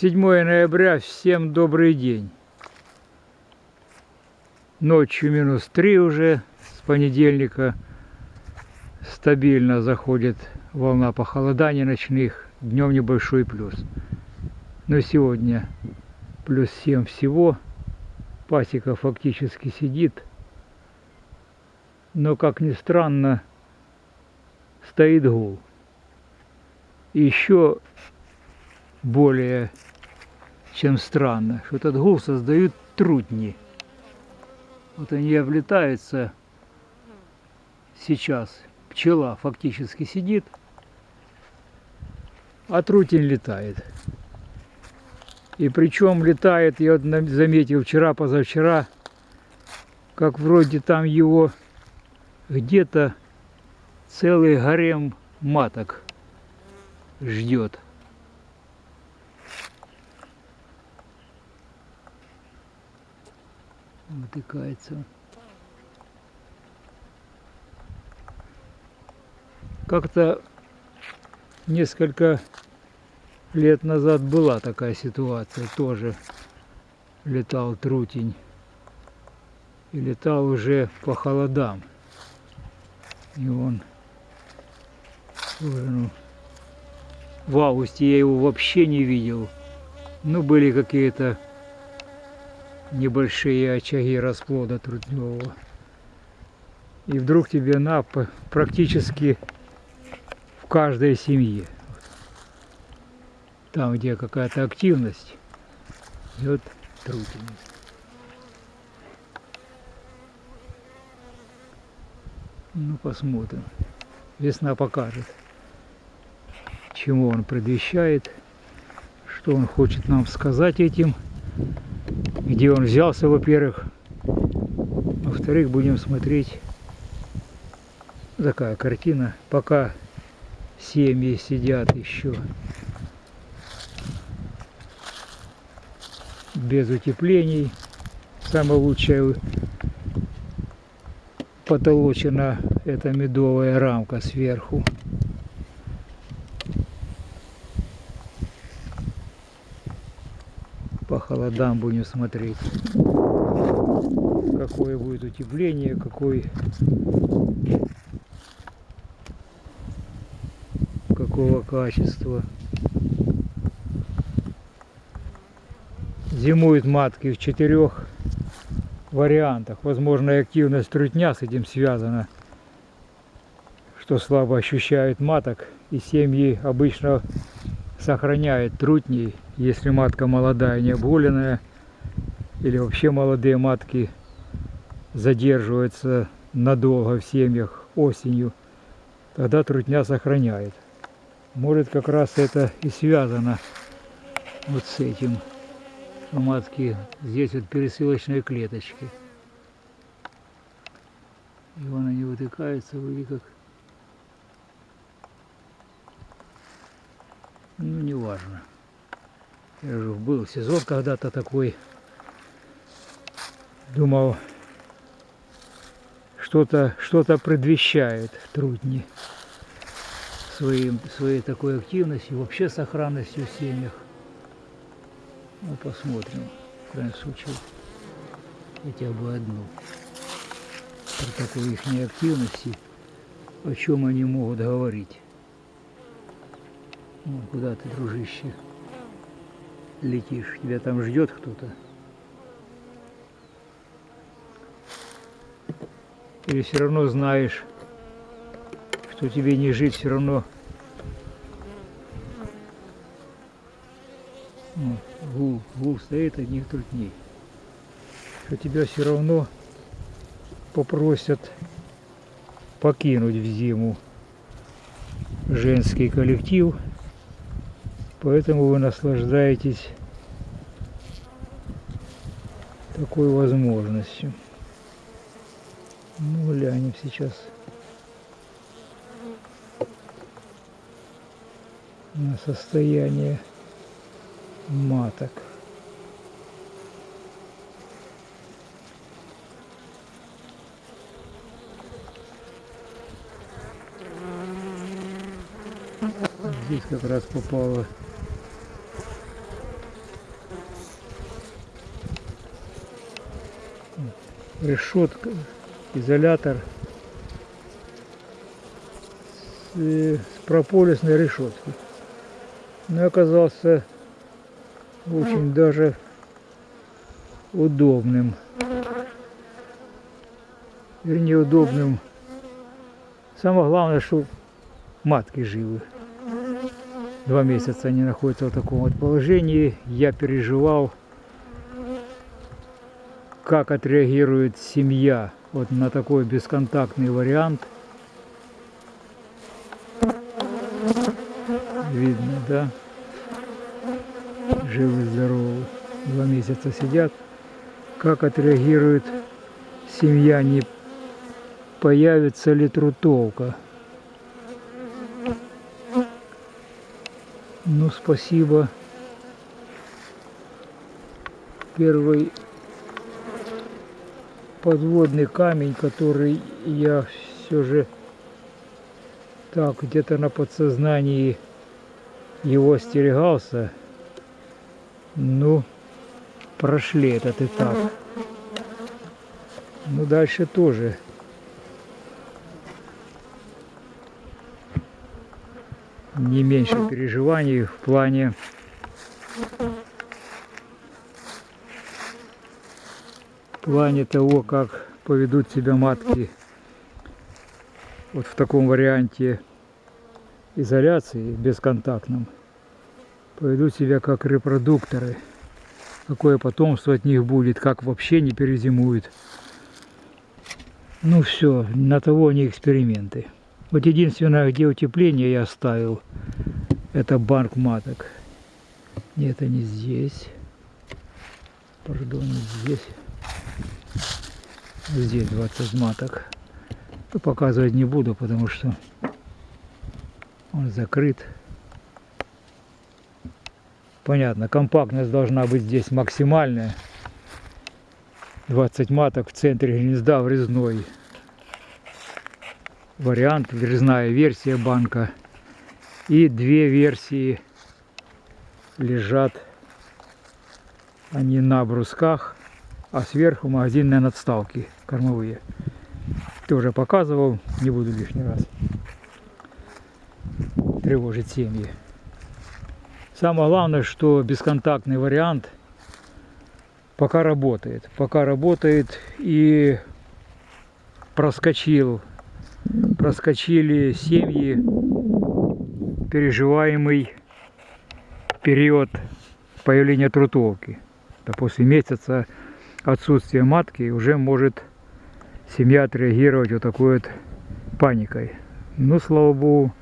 7 ноября, всем добрый день. Ночью минус 3 уже, с понедельника стабильно заходит волна похолодания ночных, днем небольшой плюс. Но сегодня плюс 7 всего, пасека фактически сидит, но, как ни странно, стоит гул. Еще более чем странно, что этот гул создают трутни. Вот они облетаются сейчас. Пчела фактически сидит, а трутень летает. И причем летает, я вот заметил вчера, позавчера, как вроде там его где-то целый гарем маток ждет. Вытыкается. Как-то несколько лет назад была такая ситуация, тоже летал трутень. И летал уже по холодам. И он уже, ну, в августе я его вообще не видел. Ну, были какие-то небольшие очаги расплода трудневого. И вдруг тебе на практически в каждой семье. Там, где какая-то активность, идет трутень. Ну, посмотрим. Весна покажет, чему он предвещает, что он хочет нам сказать этим где он взялся, во-первых. Во-вторых, будем смотреть такая картина, пока семьи сидят еще без утеплений. Самая лучшая потолочена эта медовая рамка сверху. по холодам будем смотреть, какое будет утепление, какой какого качества. Зимуют матки в четырех вариантах. Возможно, активность трутня с этим связана, что слабо ощущают маток. И семьи обычно сохраняют трутней если матка молодая, не обгуленная, или вообще молодые матки задерживаются надолго в семьях осенью, тогда трутня сохраняет. Может как раз это и связано вот с этим. У матки здесь вот пересылочные клеточки. И вон они вытыкаются, вроде как. Ну, не важно. Был сезон когда-то такой. Думал, что-то что, -то, предвещает трудни своим, своей такой активностью, вообще сохранностью в семьях. Ну, посмотрим, в крайнем случае, хотя бы одну. При такой их неактивности, о чем они могут говорить. Ну, куда ты, дружище? летишь, тебя там ждет кто-то. Или все равно знаешь, что тебе не жить все равно. Ну, гул, гул стоит одних трудней. Что тебя все равно попросят покинуть в зиму женский коллектив – Поэтому вы наслаждаетесь такой возможностью. Ну, глянем сейчас на состояние маток. Здесь как раз попало решетка, изолятор с, с прополисной решеткой. Но оказался очень даже удобным. Вернее, удобным. Самое главное, что матки живы. Два месяца они находятся в таком вот положении. Я переживал, как отреагирует семья вот на такой бесконтактный вариант. Видно, да? Живы, здоровы. Два месяца сидят. Как отреагирует семья, не появится ли трутовка. Ну, спасибо. Первый подводный камень, который я все же так где-то на подсознании его остерегался. Ну, прошли этот этап. Ну, дальше тоже. Не меньше переживаний в плане плане того, как поведут себя матки вот в таком варианте изоляции бесконтактном поведут себя как репродукторы. Какое потомство от них будет, как вообще не перезимуют. Ну все, на того они эксперименты. Вот единственное, где утепление я оставил, это банк маток. Нет, не здесь. Пардон, здесь. Здесь 20 маток. То показывать не буду, потому что он закрыт. Понятно, компактность должна быть здесь максимальная. 20 маток в центре гнезда врезной. Вариант, врезная версия банка. И две версии лежат они на брусках, а сверху магазинные надставки кормовые. Тоже показывал, не буду лишний раз тревожить семьи. Самое главное, что бесконтактный вариант пока работает. Пока работает и проскочил, проскочили семьи переживаемый период появления трутовки. Да после месяца отсутствия матки уже может семья отреагировать вот такой вот паникой. Ну, слава богу,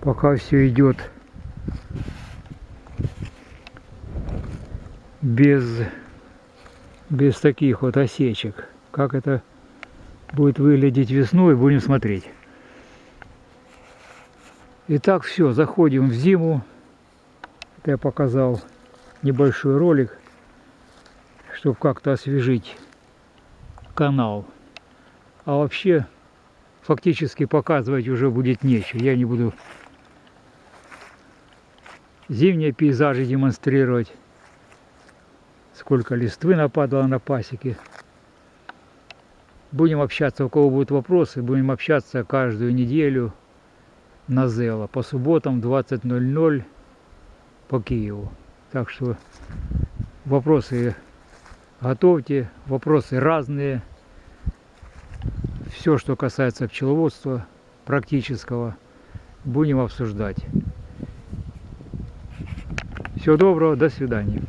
пока все идет без, без таких вот осечек. Как это будет выглядеть весной, будем смотреть. Итак, все, заходим в зиму. Это я показал небольшой ролик, чтобы как-то освежить канал. А вообще, фактически показывать уже будет нечего. Я не буду зимние пейзажи демонстрировать. Сколько листвы нападало на пасеке. Будем общаться, у кого будут вопросы, будем общаться каждую неделю на Зело по субботам 20.00 по Киеву. Так что вопросы готовьте, вопросы разные. Все, что касается пчеловодства практического, будем обсуждать. Всего доброго, до свидания.